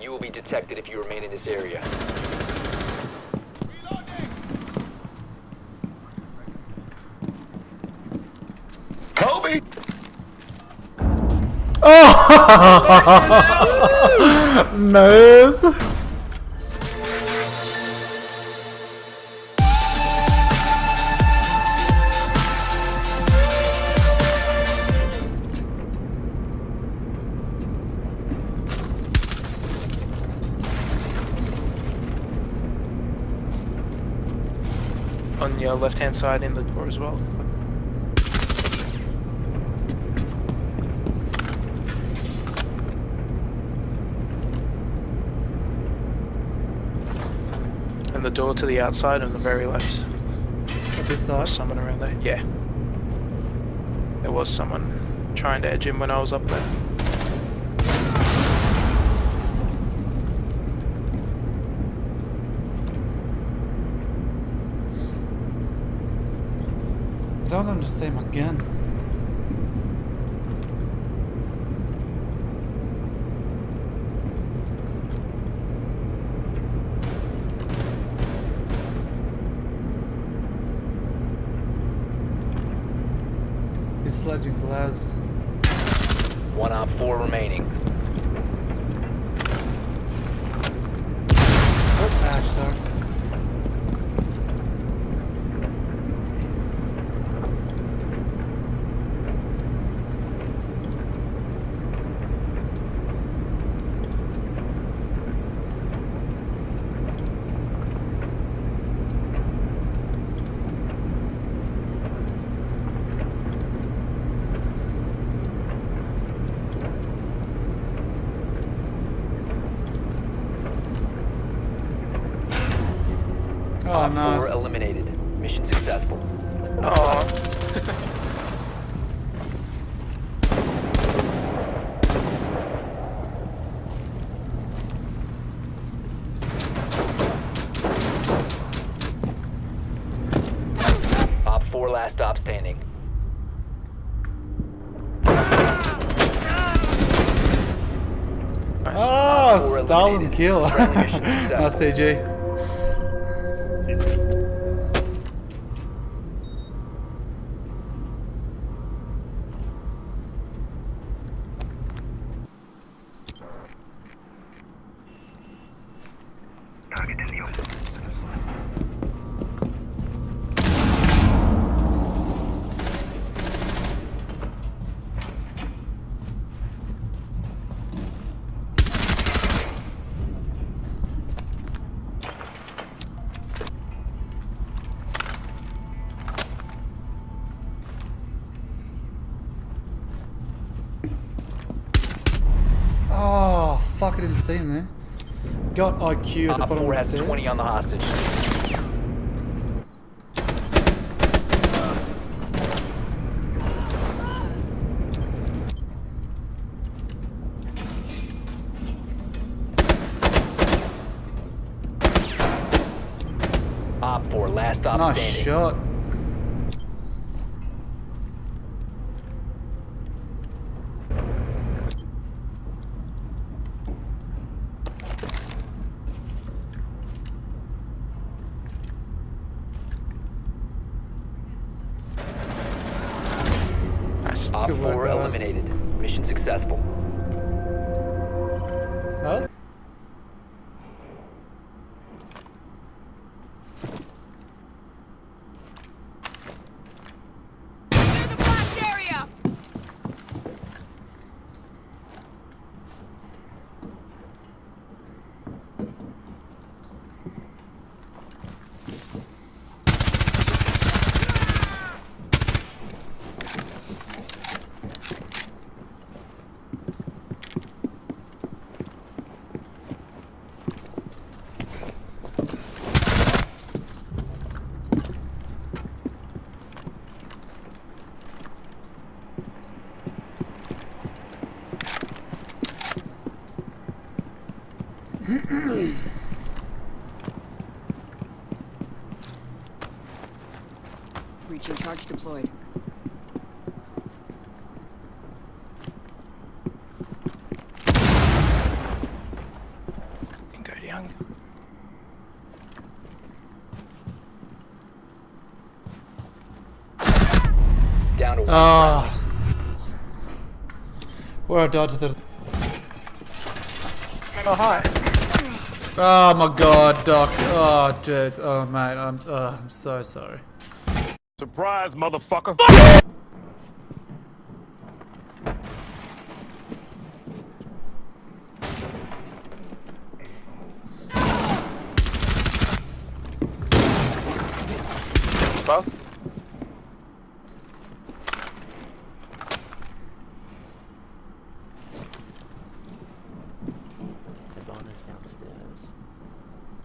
You will be detected if you remain in this area. Kobe! Oh! nice. Left hand side in the door as well. And the door to the outside on the very left. At this side. someone around there. Yeah. There was someone trying to edge him when I was up there. I don't understand my gun. He's sledging glass. One op four remaining. Oh, Ash, sorry. Oh, op four nice. eliminated. Mission successful. Oh. Op four last stop standing. Nice. Oh, eliminated. kill. Friendly mission fuck, I see there. Got IQ at the Op bottom four of has the stairs. 20 on the hostage. Op four last stop Nice standing. shot. Reaching charge deployed. Go down. Ah. Where are dodged the Oh hi. Oh my god, Doc. Oh, dude. Oh, mate. I'm. Oh, I'm so sorry. Surprise, motherfucker. Both.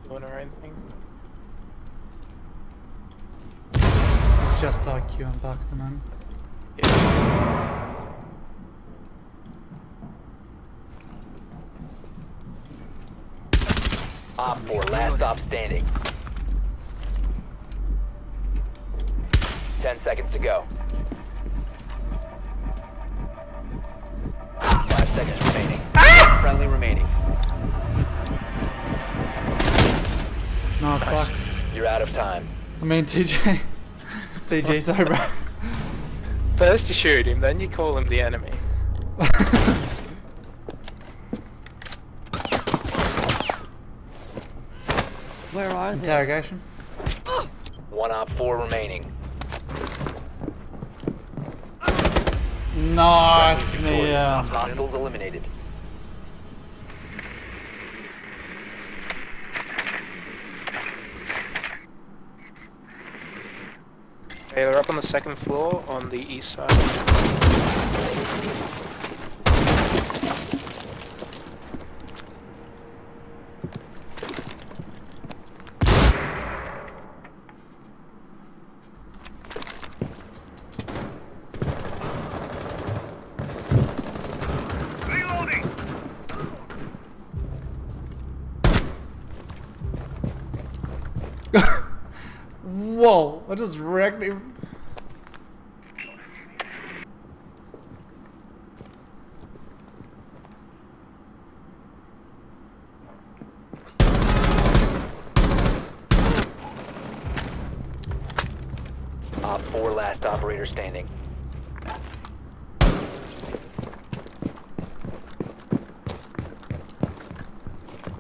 Doing or anything? It's just IQ. I'm back at the moment. Yeah. Op 4, last stop standing. 10 seconds to go. 5 seconds remaining. Ah! Friendly remaining. Nice, back. You're out of time. I mean, TJ. TJ, over. First you shoot him, then you call him the enemy. Where are they? Interrogation. One Op 4 remaining. Nice, Destroyed. yeah. Hostiles eliminated. Okay, they're up on the second floor on the east side. Whoa! I just wrecked him. Op 4, last operator standing.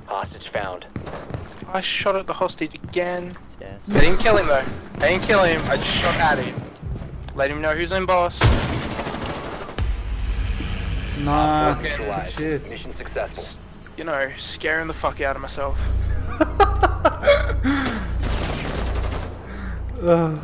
Hostage found. I shot at the hostage again. Yeah. I didn't kill him though. I didn't kill him, I just shot at him. Let him know who's in boss. Nice. Good shit. Mission successful. You know, scaring the fuck out of myself. Ugh.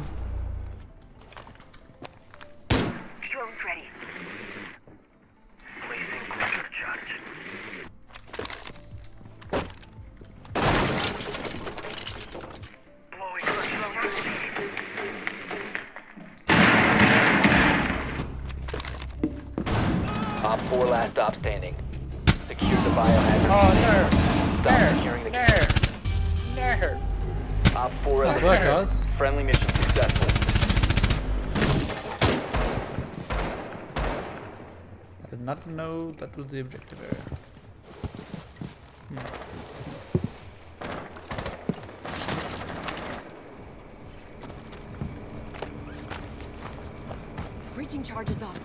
Not know that was the objective area. Breaching charges up.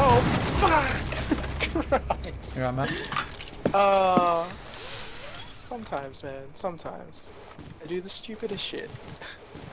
Oh fuck! Christ. Here I'm at. Uh, sometimes, man. Sometimes. I do the stupidest shit.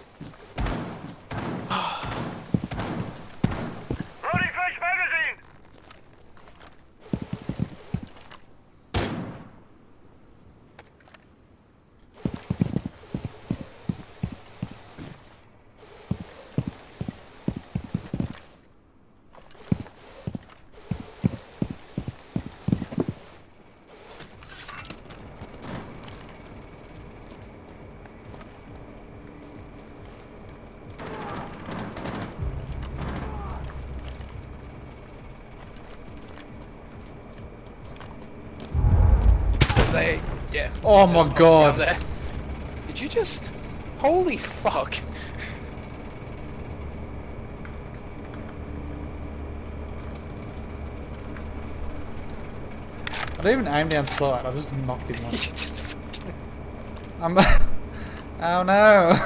Yeah. Oh my god. Did you just... Holy fuck. I don't even aim down sight, I just knocked him you just. I'm... oh no!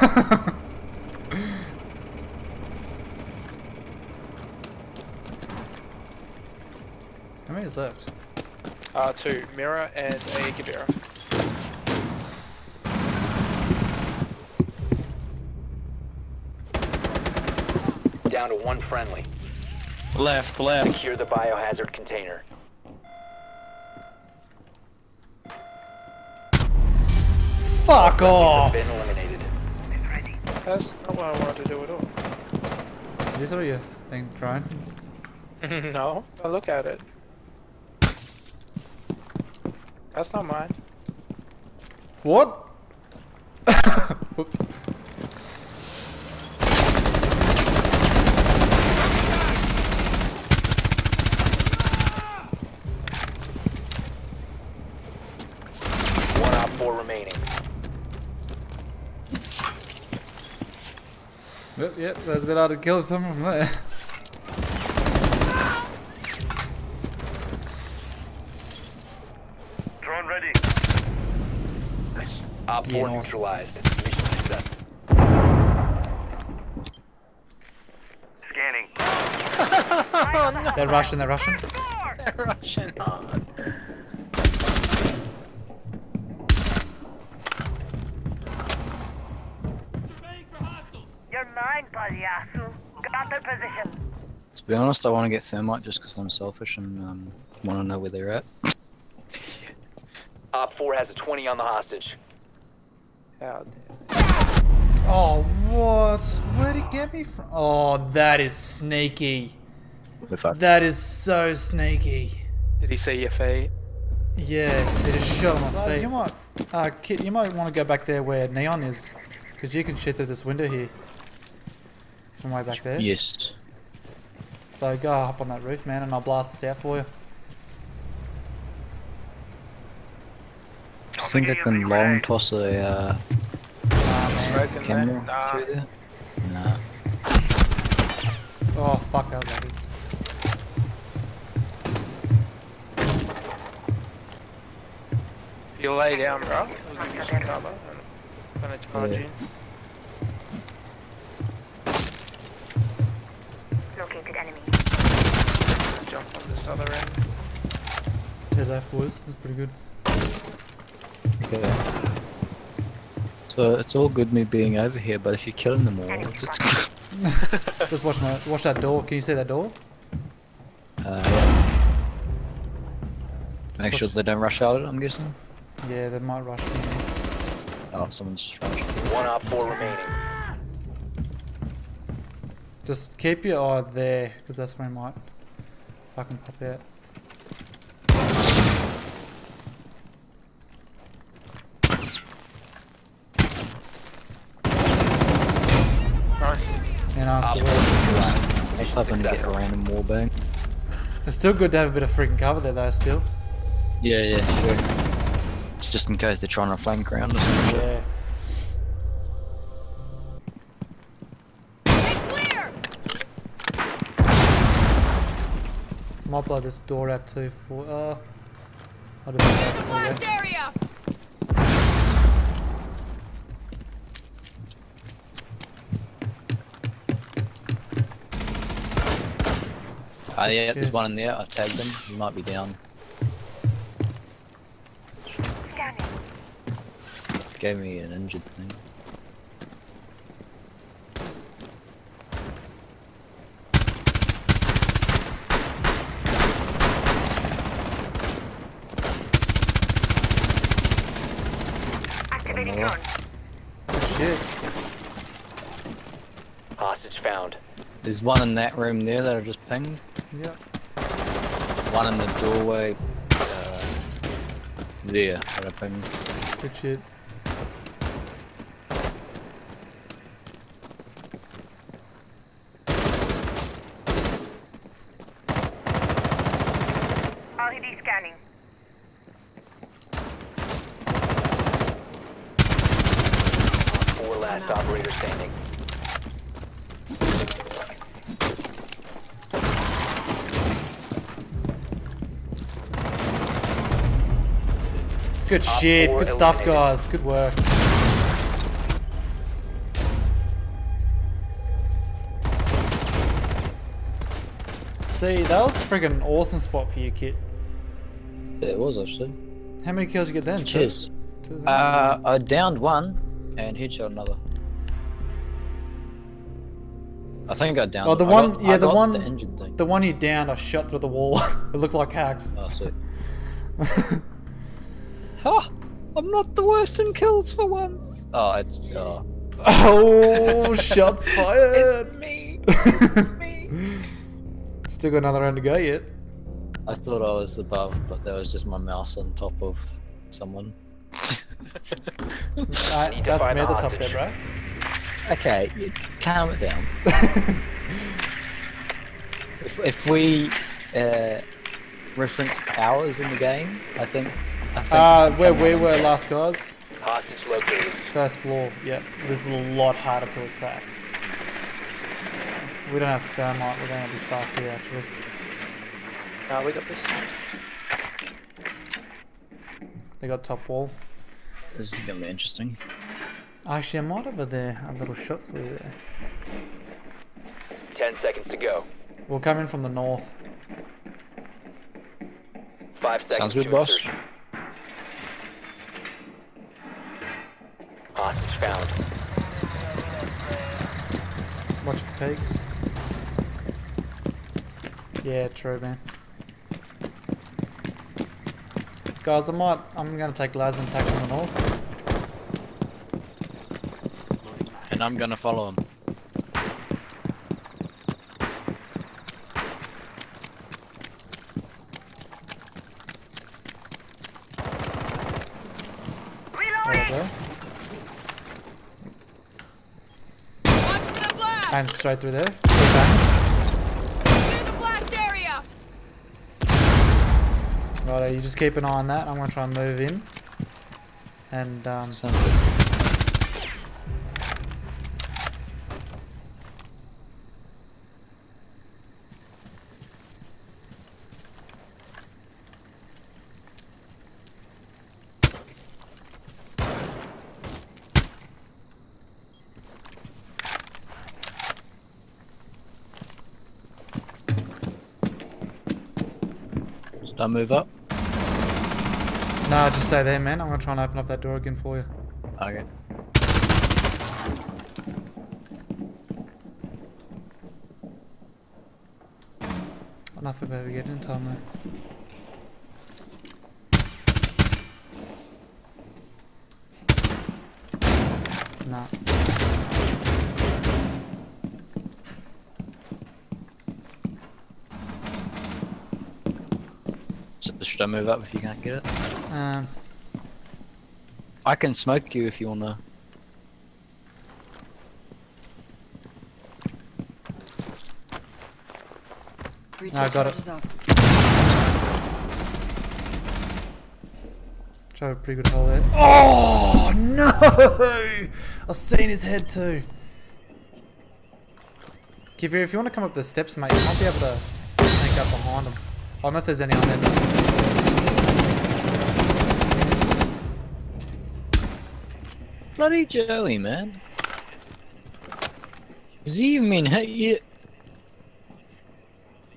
How many is left? Uh, two. Mira and a Gibera. Down to one friendly. Left, left. Secure the biohazard container. Fuck off! Been eliminated. That's not what I wanted to do at all. You throw your thing drone. no, I look at it. That's not mine. What? Whoops. One op four remaining. Yep, yep, there's a bit hard to kill someone from there. Drone ready. Nice. Op Yeah, four nice. neutralized. Mission success. Scanning. They're Russian, they're Russian. Russian on. Position. To be honest, I want to get thermite just because I'm selfish and um, want to know where they're at. Op four has a 20 on the hostage. How Oh, what? Where'd he get me from? Oh, that is sneaky. We're. That is so sneaky. Did he see your feet? Yeah, they just shot on my feet. You might, uh, Kit, you might want to go back there where Neon is, because you can shoot through this window here. From way back there. Yes. So go up on that roof, man, and I'll blast this out for you. I think I can long toss a uh, Smoke camera Nah. through there. Nah. Oh, fuck, that was lucky. If you lay down, bro, we'll give you some cover. I'm gonna charge Yeah. you. Located enemy. Jump on this other end. Two left, boys. That's pretty good. Okay. So it's all good me being over here, but if you're killing them all, it's, it's Just watch my, watch that door. Can you see that door? uh, yeah. Make sure they don't rush out. Of it, I'm guessing. Yeah, they might rush me. Oh, someone's just rushed. One op four remaining. Just keep your eye there, because that's where he might fucking pop out. Nice. And ask Op for four it. neutralized. I just happened to get a random wallbang. It's still good to have a bit of freaking cover there, though, still. Yeah, yeah, sure. Just in case they're trying to flank around or some shit. Yeah. Might blow this door out too for. Uh, I'll do that. The blast go. area! Ah, yeah, there's one in there. I've tagged him. He might be down. Scanning. Gave me an injured thing. Activating more. drone. Oh, shit. Hostage found. There's one in that room there that I just pinged. Yep. One in the doorway. Uh, there that I pinged. Good shit. RED scanning. Four last operator standing. Good Op shit. Good stuff, eliminated. guys. Good work. See, that was a friggin' awesome spot for you, Kit. Yeah, it was actually. How many kills you get then? Two? Cheers. Uh, I downed one and headshot another. I think I downed. Oh, the one- got- yeah, the one- The engine thing. The one you downed, I shot through the wall. it looked like hacks. Oh, sweet. Ha! I'm not the worst in kills for once. Oh, it's oh. oh, shots fired! It's me. Still got another round to go yet. I thought I was above, but there was just my mouse on top of someone. Alright, that's find me at the the top there, bro. okay, it's, calm it down. If if we uh, referenced hours in the game, I think. I think Uh, where we were top- last, guys. Hostage located. First floor. Yep. This is a lot harder to attack. We don't have thermite. We're gonna be fucked here, actually. No, we got this. They got top wall. This is gonna be interesting. Actually, I might have a there a little shot for you there. Ten seconds to go. We'll come in from the north. Five seconds Sounds good, to boss. insertion. Hostage found. Watch for pigs. Yeah, true, man. Guys, I might. I'm gonna take Laz and take from the north. And I'm gonna follow him. There we go. Watch for the blast! And straight through there. Straight back. Clear the blast area! Right, you just keep an eye on that. I'm gonna try and move in. And um, Sounds Should I move up? no, just stay there, man. I'm gonna try and open up that door again for you. Okay. Enough about we get in time though. Should I move up if you can't get it? Um, I can smoke you if you wanna. Breaching I got it. charges up. try a pretty good hole there. Oh no! I've seen his head too. Kivir, if you want to come up the steps, mate, you might be able to sneak up behind him. I don't know if there's any on there. Bloody Joey, man. Does he even mean hit you?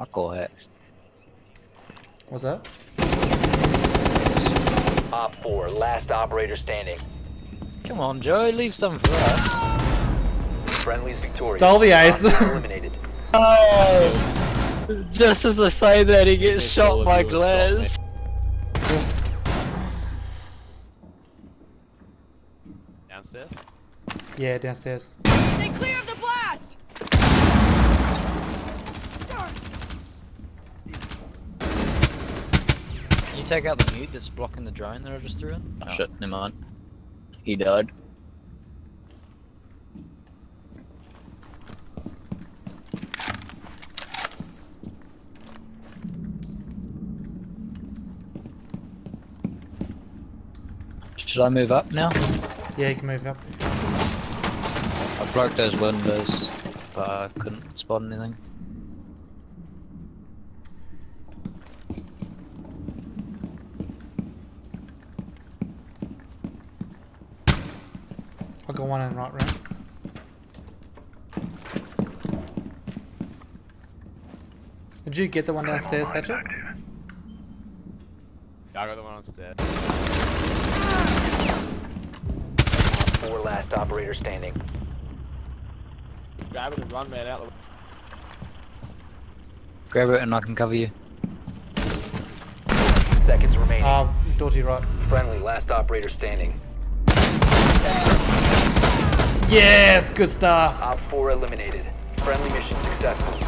I call hex. What's that? Op 4, last operator standing. Come on, Joey, leave some for us. Friendly's victorious. Stall the ice. Eliminated. Oh! Just as I say that, he gets shot by of Yeah, downstairs. Stay clear of the blast! Can you take out the mute that's blocking the drone that I just threw in? Oh, shit, never mind. He died. Should I move up now? Yeah, you can move up. I broke those windows, but I couldn't spot anything. I'll go one and right round. Did you get the one downstairs, Thatcher? Yeah, I got the one downstairs. Four last operator standing. Grab it and run man out the Grab it and I can cover you. Seconds remaining. Ah, Doughty right. Friendly, last operator standing. Yes, good stuff. Op 4 eliminated. Friendly mission successful.